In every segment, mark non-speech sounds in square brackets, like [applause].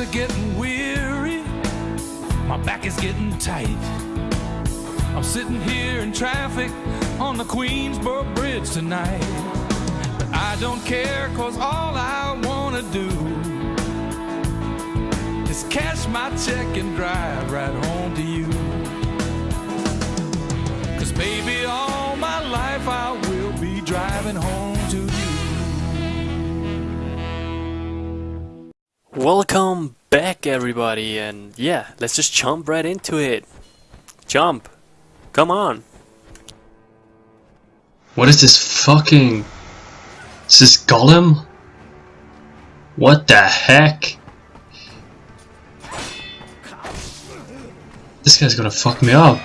are getting weary, my back is getting tight. I'm sitting here in traffic on the Queensboro Bridge tonight. But I don't care, cause all I wanna do is cash my check and drive right home to you. Welcome back everybody and yeah, let's just jump right into it. Jump. Come on. What is this fucking... Is this Golem? What the heck? This guy's gonna fuck me up.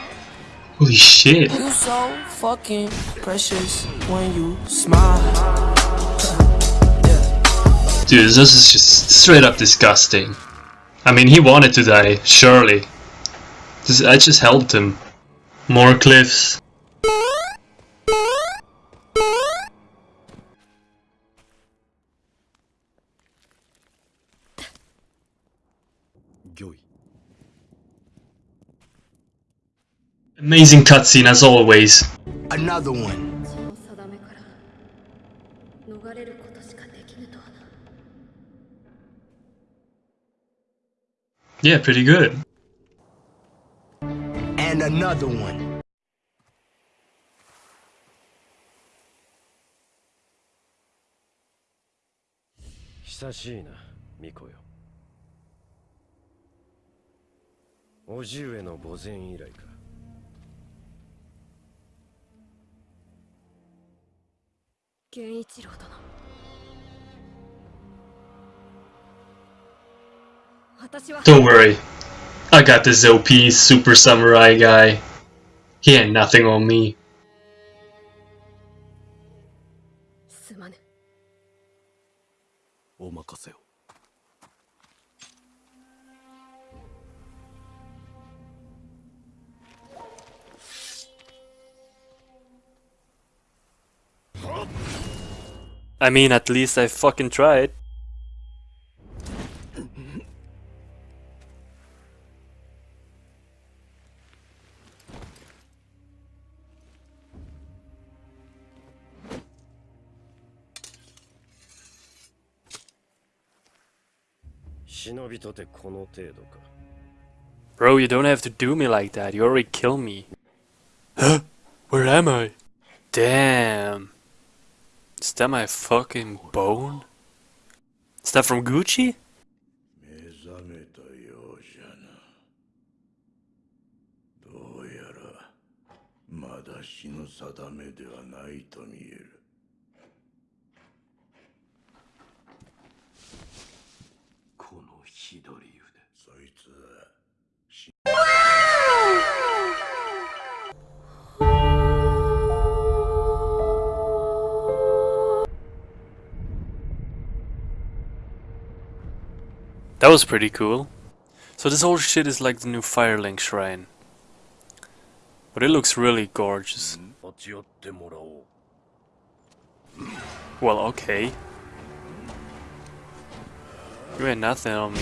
Holy shit. You so fucking precious when you smile. Dude, this is just straight up disgusting. I mean, he wanted to die, surely. This, I just helped him. More cliffs. Amazing cutscene as always. Another one. Yeah, pretty good. And another one. 久しいな巫女よ叔父上の墓前以来か源一郎殿 Don't worry. I got this OP super samurai guy. He ain't nothing on me. I mean, at least I fucking tried. Bro, you don't have to do me like that. You already killed me. Huh? Where am I? Damn. Is that my fucking bone? Is that from Gucci? 左腕そいつは That was pretty cool. So this whole shit is like the new Firelink shrine. But it looks really gorgeous. 立ち寄ってもらおう Well, okay. You ain't nothing on me.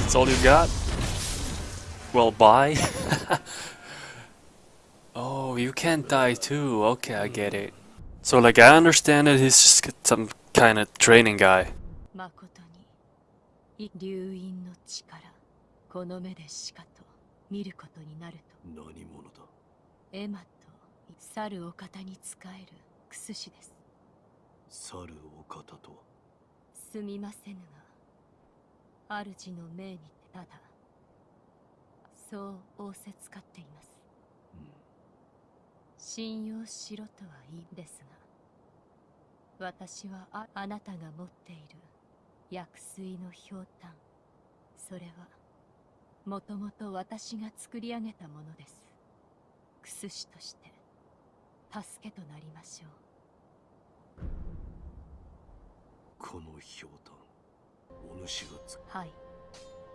That's all you got? Well, bye. [laughs] oh, you can't die too. Okay, I get it. So, like, I understand that he's just some kind of training guy. 誠に流因の力この目でしかと見ることになると何者だエマと去るお方に仕えるクスシです去るお方とは すみませぬが主の命にてただそう仰せつかっています、信用しろとは言いですが私はああなたが持っている薬水のひょうたんそれはもともと私が作り上げたものです。クスシとして助けとなりましょうこのひょうたんお主がつはい。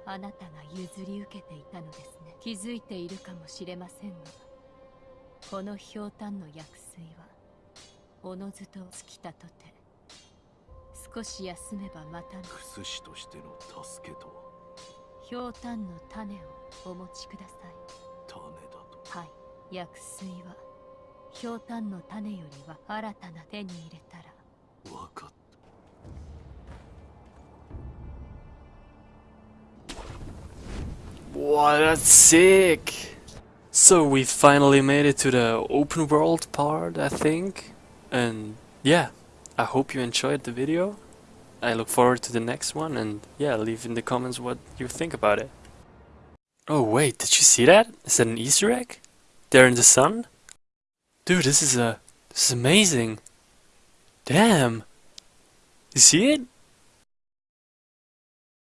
あなたが譲り受けていたのですね。気づいているかもしれませんがこのひょうたんの薬水はおのずと尽きたとて少し休めばまたクス師としての助けとは？ひょうたんの種をお持ちください。種だと？はい。薬水はひょうたんの種よりは新たな手に入れたら。分かっ Wow, that's sick! So we finally made it to the open world part, I think. And yeah, I hope you enjoyed the video. I look forward to the next one and yeah, leave in the comments what you think about it. Oh wait, did you see that? Is that an Easter egg? There in the sun? Dude, this is a... This is amazing. Damn. You see it?